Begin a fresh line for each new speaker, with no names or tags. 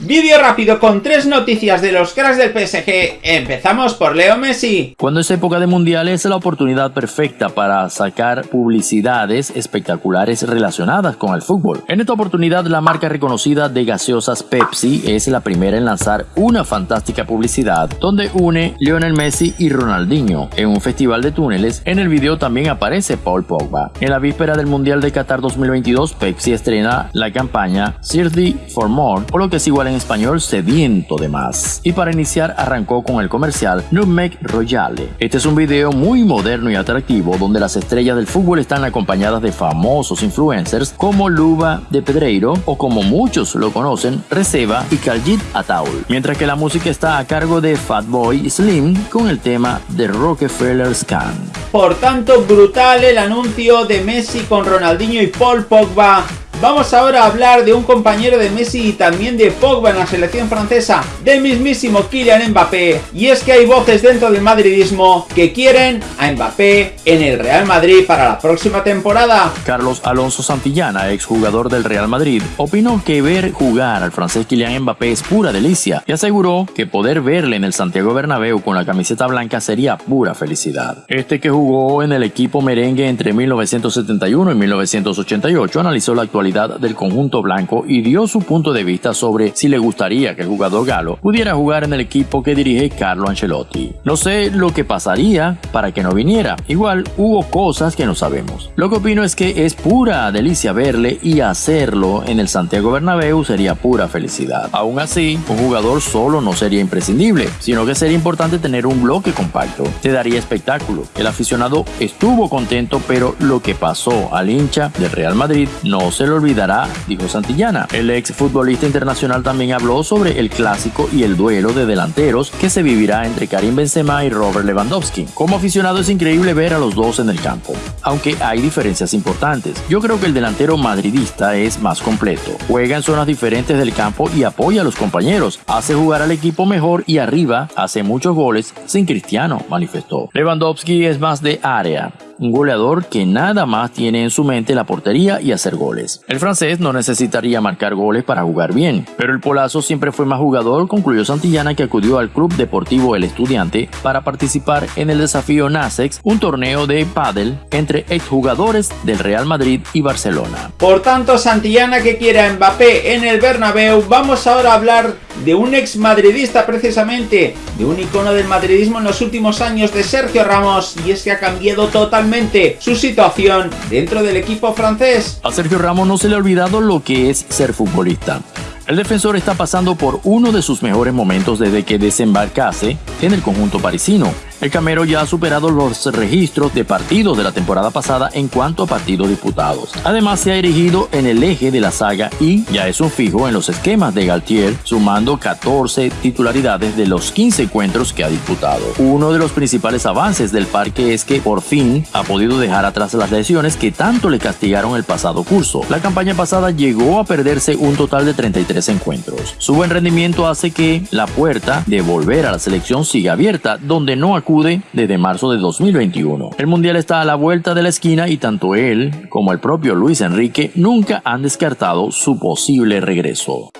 Vídeo rápido con tres noticias de los cracks del PSG. Empezamos por Leo Messi.
Cuando es época de mundiales es la oportunidad perfecta para sacar publicidades espectaculares relacionadas con el fútbol. En esta oportunidad la marca reconocida de gaseosas Pepsi es la primera en lanzar una fantástica publicidad donde une Lionel Messi y Ronaldinho en un festival de túneles. En el video también aparece Paul Pogba. En la víspera del Mundial de Qatar 2022 Pepsi estrena la campaña Thirsty for More o lo que es igual en español Sediento de Más. Y para iniciar arrancó con el comercial Nutmeg Royale. Este es un video muy moderno y atractivo donde las estrellas del fútbol están acompañadas de famosos influencers como Luba de Pedreiro o como muchos lo conocen, Receba y Kaljit Ataul. Mientras que la música está a cargo de Fatboy Slim con el tema de Rockefeller Scan.
Por tanto, brutal el anuncio de Messi con Ronaldinho y Paul Pogba Vamos ahora a hablar de un compañero de Messi y también de Pogba en la selección francesa, del mismísimo Kylian Mbappé. Y es que hay voces dentro del madridismo que quieren a Mbappé en el Real Madrid para la próxima temporada.
Carlos Alonso Santillana, exjugador del Real Madrid, opinó que ver jugar al francés Kylian Mbappé es pura delicia y aseguró que poder verle en el Santiago Bernabéu con la camiseta blanca sería pura felicidad. Este que jugó en el equipo merengue entre 1971 y 1988 analizó la actualidad del conjunto blanco y dio su punto de vista sobre si le gustaría que el jugador galo pudiera jugar en el equipo que dirige Carlo Ancelotti. No sé lo que pasaría para que no viniera, igual hubo cosas que no sabemos. Lo que opino es que es pura delicia verle y hacerlo en el Santiago Bernabéu sería pura felicidad. Aún así, un jugador solo no sería imprescindible, sino que sería importante tener un bloque compacto. Te daría espectáculo. El aficionado estuvo contento, pero lo que pasó al hincha del Real Madrid no se lo olvidará, dijo Santillana. El ex futbolista internacional también habló sobre el clásico y el duelo de delanteros que se vivirá entre Karim Benzema y Robert Lewandowski. Como aficionado es increíble ver a los dos en el campo, aunque hay diferencias importantes. Yo creo que el delantero madridista es más completo, juega en zonas diferentes del campo y apoya a los compañeros, hace jugar al equipo mejor y arriba hace muchos goles sin Cristiano, manifestó. Lewandowski es más de área, un goleador que nada más tiene en su mente la portería y hacer goles. El francés no necesitaría marcar goles para jugar bien, pero el polazo siempre fue más jugador, concluyó Santillana que acudió al Club Deportivo El Estudiante para participar en el desafío NASEX, un torneo de pádel entre exjugadores del Real Madrid y Barcelona.
Por tanto, Santillana que quiera Mbappé en el Bernabéu, vamos ahora a hablar de un ex madridista precisamente, de un icono del madridismo en los últimos años de Sergio Ramos, y es que ha cambiado totalmente su situación dentro del equipo francés.
A Sergio Ramos no se le ha olvidado lo que es ser futbolista. El defensor está pasando por uno de sus mejores momentos desde que desembarcase en el conjunto parisino. El Camero ya ha superado los registros de partidos de la temporada pasada en cuanto a partidos disputados. Además se ha erigido en el eje de la saga y ya es un fijo en los esquemas de Galtier, sumando 14 titularidades de los 15 encuentros que ha disputado. Uno de los principales avances del parque es que por fin ha podido dejar atrás las lesiones que tanto le castigaron el pasado curso. La campaña pasada llegó a perderse un total de 33 encuentros. Su buen rendimiento hace que la puerta de volver a la selección siga abierta, donde no desde marzo de 2021. El Mundial está a la vuelta de la esquina y tanto él como el propio Luis Enrique nunca han descartado su posible regreso.